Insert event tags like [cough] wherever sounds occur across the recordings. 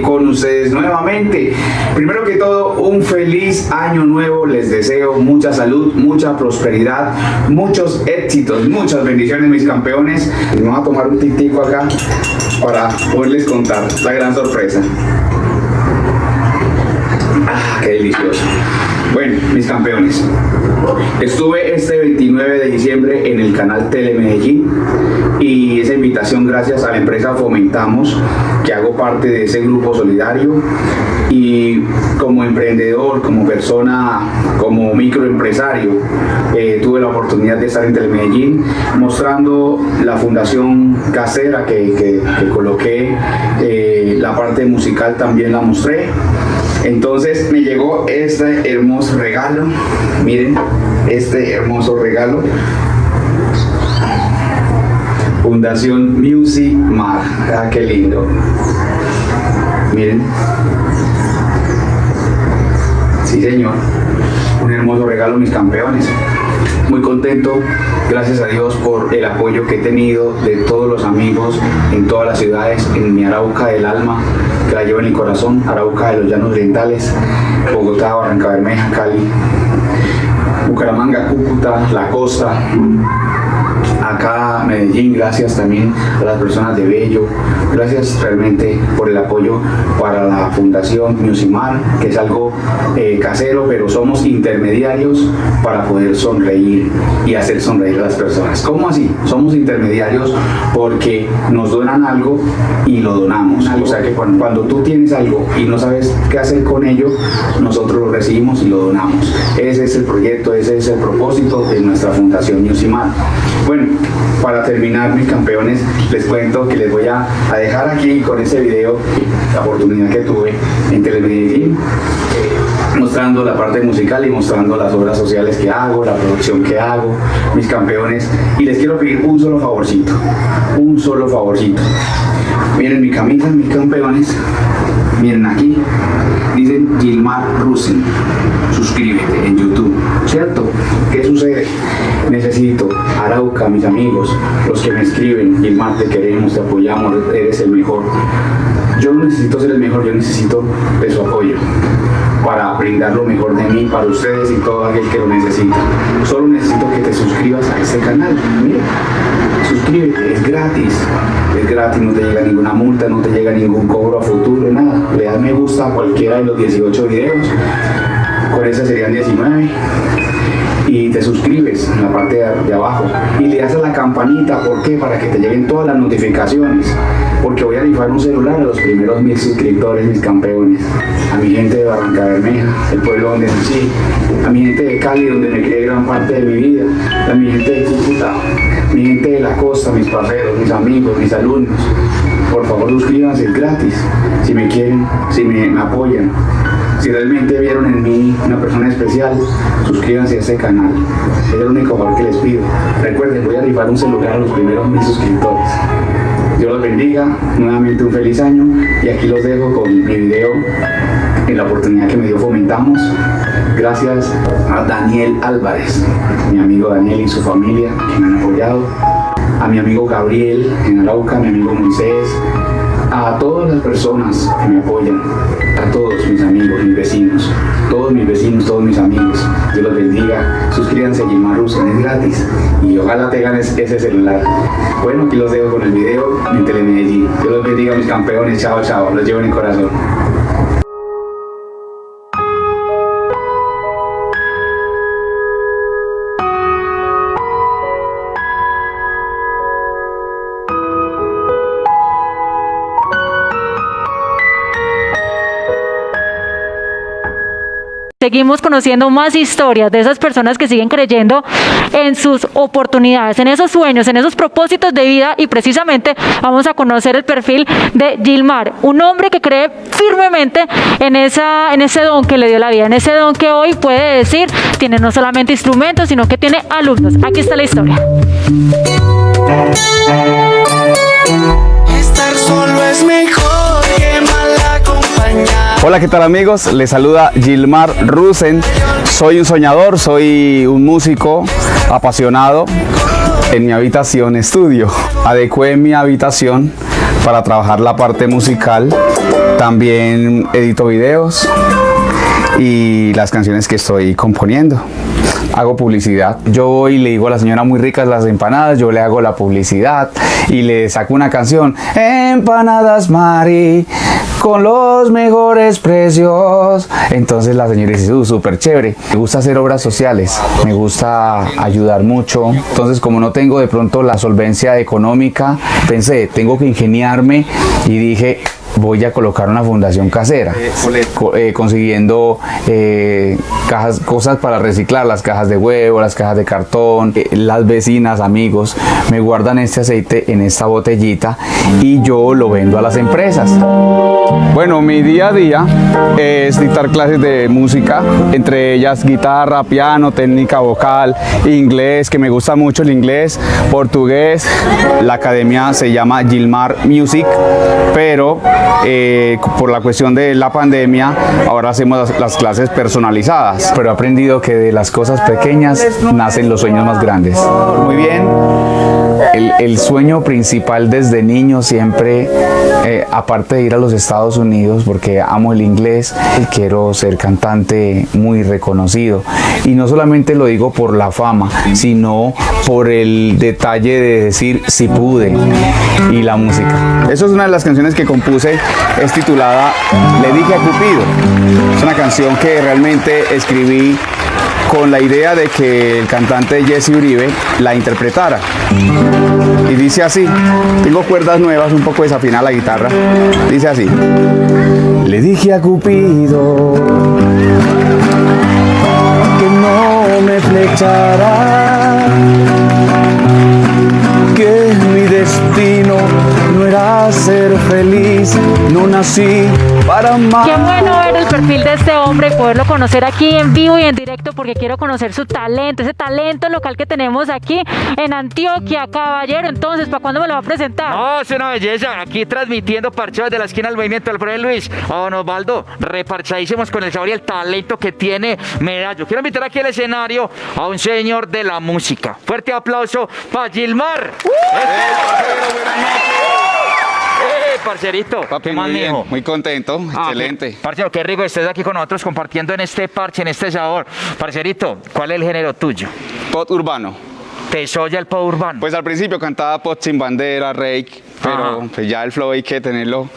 con ustedes nuevamente. Primero que todo, un feliz año nuevo, les deseo mucha salud, mucha prosperidad, muchos éxitos, muchas bendiciones mis campeones. Vamos a tomar un titico acá para poderles contar la gran sorpresa. Ah, qué delicioso. Bueno, mis campeones, estuve este 29 de diciembre en el canal Telemedellín y esa invitación gracias a la empresa Fomentamos, que hago parte de ese grupo solidario. Y como emprendedor, como persona, como microempresario, eh, tuve la oportunidad de estar en Telemedellín mostrando la fundación casera que, coloqué, eh, la parte musical también la mostré entonces me llegó este hermoso regalo. Miren, este hermoso regalo. Fundación Music Mar. Ah, qué lindo. Miren. Sí, señor. Un hermoso regalo, mis campeones. Muy contento, gracias a Dios, por el apoyo que he tenido de todos los amigos en todas las ciudades, en mi Arauca del alma, que la llevo en el corazón, Arauca de los Llanos Orientales, Bogotá, Barranca Bermeja, Cali, Bucaramanga, Cúcuta, La Costa, acá Medellín, gracias también a las personas de Bello, gracias realmente por el apoyo para la Fundación Musimar, que es algo eh, casero, pero somos intermediarios para poder sonreír y hacer sonreír a las personas. ¿Cómo así? Somos intermediarios porque nos donan algo y lo donamos. O sea que cuando, tú tienes algo y no sabes qué hacer con ello, nosotros lo recibimos y lo donamos. Ese es el proyecto, ese es el propósito de nuestra Fundación Musimar. Bueno, para terminar mis campeones, les cuento que les voy a, dejar aquí con ese video la oportunidad que tuve en Telemedellín mostrando la parte musical y mostrando las obras sociales que hago, la producción que hago, mis campeones. Y les quiero pedir un solo favorcito, un solo favorcito. Miren mi camisa, mis campeones. Miren aquí. Dicen Gilmar Rusen suscríbete en YouTube ¿cierto? ¿qué sucede? Necesito Arauca, mis amigos, los que me escriben, Gilmar, te queremos, te apoyamos, eres el mejor. Yo no necesito ser el mejor, yo necesito de su apoyo para brindar lo mejor de mí para ustedes y todo aquel que lo necesita. Solo necesito que te suscribas a este canal. Mira, suscríbete, es gratis. Es gratis, no te llega ninguna multa, no te llega ningún cobro a futuro, nada. Le das me gusta a cualquiera de los 18 videos. Con ese serían 19 y te suscribes en la parte de, abajo. Y le das a la campanita, ¿por qué? Para que te lleguen todas las notificaciones. Porque voy a rifar un celular a los primeros mil suscriptores, mis campeones. A mi gente de Barranca Bermeja, el pueblo donde nací. A mi gente de Cali, donde me quedé gran parte de mi vida. A mi gente de Cúcuta, mi gente de la costa, mis parceros, mis amigos, mis alumnos. Por favor suscríbanse, gratis. Si me quieren, si me apoyan si realmente vieron en mí una persona especial, suscríbanse a este canal. Es el único favor que les pido. Recuerden, voy a rifar un celular a los primeros mil suscriptores. Dios los bendiga, nuevamente un feliz año y aquí los dejo con mi video en la oportunidad que me dio Fomentamos. Gracias a Daniel Álvarez, mi amigo Daniel y su familia que me han apoyado, a mi amigo Gabriel en Arauca, mi amigo Moisés, a todas las personas que me apoyan, a todos mis amigos, mis vecinos, todos mis vecinos, todos mis amigos. Dios los bendiga. Suscríbanse a Gilmar Rusen, es gratis. Y ojalá te ganes ese celular. Bueno, aquí los dejo con el video en Telemedellín. Dios los bendiga mis campeones. Chao, chao. Los llevo en el corazón. Seguimos conociendo más historias de esas personas que siguen creyendo en sus oportunidades, en esos sueños, en esos propósitos de vida y precisamente vamos a conocer el perfil de Gilmar, un hombre que cree firmemente en, esa, en ese don que le dio la vida, en ese don que hoy puede decir tiene no solamente instrumentos, sino que tiene alumnos. Aquí está la historia. Hola, ¿qué tal amigos? Les saluda Gilmar Rusen. Soy un soñador, soy un músico apasionado. En mi habitación estudio. Adecué mi habitación para trabajar la parte musical. También edito videos y las canciones que estoy componiendo. Hago publicidad. Yo voy y le digo a la señora muy ricas las empanadas, yo le hago la publicidad y le saco una canción. Empanadas Mari, con los mejores precios. Entonces la señora dice, "Uh, súper chévere. Me gusta hacer obras sociales, me gusta ayudar mucho. Entonces como no tengo de pronto la solvencia económica, pensé, tengo que ingeniarme y dije, voy a colocar una fundación casera, co- eh, consiguiendo eh, cajas, cosas para reciclar, las cajas de huevo, las cajas de cartón, eh, las vecinas, amigos, me guardan este aceite en esta botellita y yo lo vendo a las empresas. Bueno, mi día a día es dictar clases de música, entre ellas guitarra, piano, técnica vocal, inglés, que me gusta mucho el inglés, portugués. La academia se llama Gilmar Music, pero eh, por la cuestión de la pandemia, ahora hacemos las, las clases personalizadas. Pero he aprendido que de las cosas pequeñas nacen los sueños más grandes. Muy bien. El, el sueño principal desde niño siempre, eh, aparte de ir a los Estados Unidos, porque amo el inglés, quiero ser cantante muy reconocido. Y no solamente lo digo por la fama, sino por el detalle de decir si pude y la música. Eso es una de las canciones que compuse, es titulada Le dije a Cupido. Es una canción que realmente escribí con la idea de que el cantante Jesse Uribe la interpretara. Y dice así, tengo cuerdas nuevas, un poco desafinada la guitarra. Dice así. Le dije a Cupido que no me flechara, que mi destino era ser feliz, no nací para amar. Qué bueno ver el perfil de este hombre y poderlo conocer aquí en vivo y en directo porque quiero conocer su talento, ese talento local que tenemos aquí en Antioquia, caballero. Entonces, ¿para cuándo me lo va a presentar? No, es una belleza. Aquí transmitiendo parchados de la esquina del movimiento del Alfredo Luis. A don Osvaldo, reparchadísimos con el sabor y el talento que tiene Medallo. Quiero invitar aquí al escenario a un señor de la música. Fuerte aplauso para Gilmar. ¡Eh, parcerito! Papi, ¿Qué más, muy bien, muy contento, Ah, excelente. qué- Parcero, qué rico estés aquí con nosotros compartiendo en este parche, en este sabor. Parcerito, ¿cuál es el género tuyo? Pop urbano. ¿Te soya el pop urbano? Pues al principio cantaba pop sin bandera, rake, pero Ajá. pues ya el flow hay que tenerlo.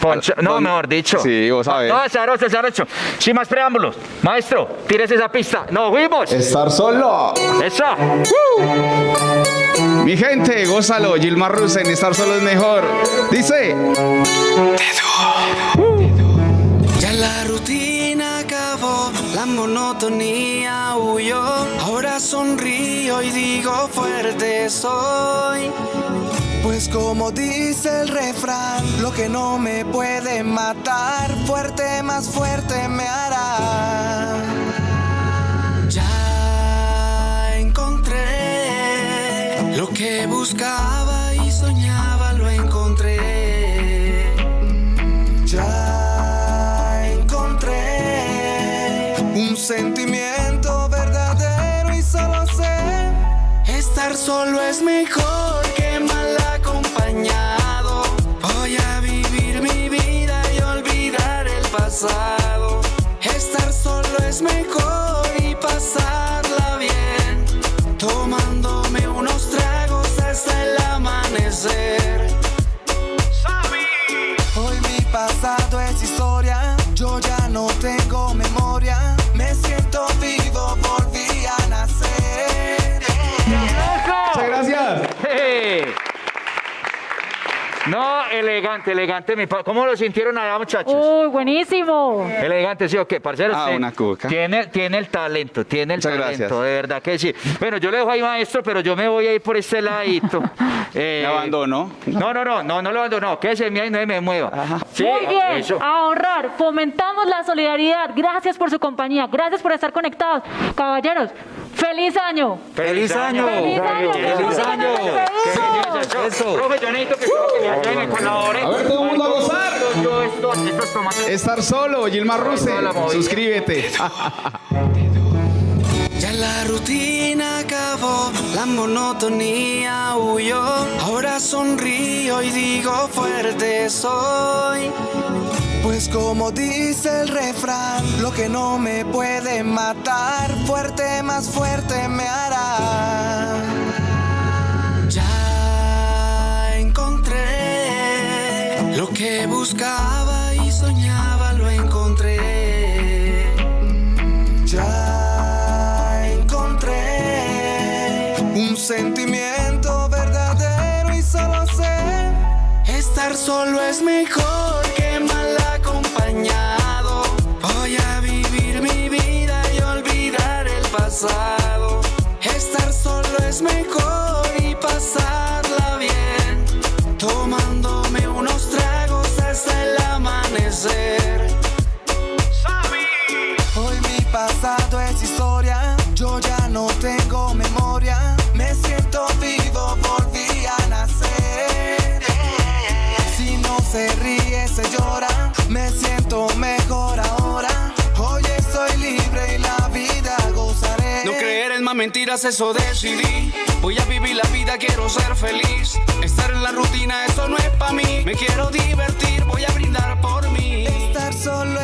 Poncho- no, mejor dicho. Sí, vos sabés. No, sabroso, sabroso. Sin más preámbulos. Maestro, tires esa pista. ¡Nos fuimos! Estar solo. ¡Eso! Mi gente, gózalo. Gilmar Rusen, estar solo es mejor. Dice. Ya la rutina acabó, la monotonía huyó. Ahora sonrío y digo fuerte soy. Pues como dice el refrán, lo que no me puede matar, fuerte más fuerte me hará. Ya encontré lo que buscaba y soñaba, lo encontré. Ya encontré un sentimiento verdadero y solo sé estar solo es mejor acompañado. Voy a vivir mi vida y olvidar el pasado. Estar solo es mejor No, elegante, elegante. mi ¿Cómo lo sintieron allá, muchachos? Uy, buenísimo. Elegante, sí o qué, parcero. Ah, una cuca. Tiene, tiene el talento, tiene el Muchas talento, gracias. de verdad que sí. Bueno, yo le dejo ahí, maestro, pero yo me voy a ir por este ladito. [laughs] Eh, Me abandono. No, no, no, no, no lo abandono. Quédese en mí y no se me mueva. Sí, Muy bien, eso. a honrar, fomentamos la solidaridad. Gracias por su compañía, gracias por estar conectados. Caballeros, feliz año. ¡Feliz año! ¡Feliz año! ¡Feliz año! ¡Feliz Eso. Profe, yo necesito que que me ayuden, me colaboren. A ver, todo el mundo a gozar. Yo estos, estos tomates. Estar solo, Gilmar movida. Suscríbete. [laughs] Ya la rutina acabó, la monotonía huyó. Ahora sonrío y digo fuerte soy. Pues como dice el refrán, lo que no me puede matar, fuerte más fuerte me hará. Que buscaba y soñaba, lo encontré. Ya encontré un sentimiento verdadero y solo sé estar solo es mejor que mal acompañado. Voy a vivir mi vida y olvidar el pasado. Mentiras, eso decidí. Voy a vivir la vida, quiero ser feliz. Estar en la rutina, eso no es para mí. Me quiero divertir, voy a brindar por mí. Estar solo